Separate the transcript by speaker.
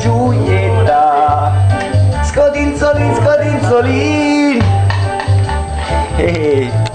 Speaker 1: Giulietta Scodinzolin, scodinzolin Ehi hey.